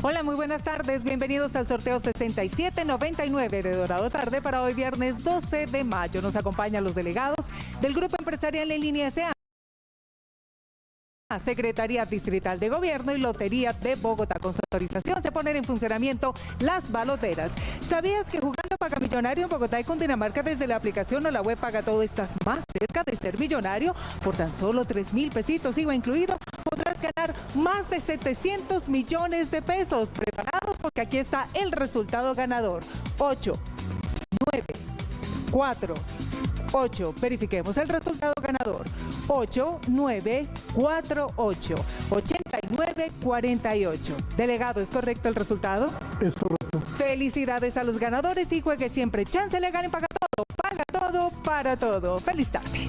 Hola, muy buenas tardes. Bienvenidos al sorteo 6799 de Dorado Tarde para hoy viernes 12 de mayo. Nos acompañan los delegados del Grupo Empresarial en línea SA. Secretaría Distrital de Gobierno y Lotería de Bogotá. Con su autorización se ponen en funcionamiento las baloteras. ¿Sabías que jugando Paga Millonario en Bogotá y Cundinamarca desde la aplicación o la web Paga Todo estás más cerca de ser millonario? Por tan solo 3 mil pesitos, IVA incluido, podrás ganar más de 700 millones de pesos. Preparados porque aquí está el resultado ganador. 8, 9, 4, 8. Verifiquemos el resultado ganador. 8, 9, 4, 8, 89, 48. Delegado, ¿es correcto el resultado? Es correcto. Felicidades a los ganadores y juegue siempre. Chance legal en Paga Todo. Paga todo para todo. Feliz tarde.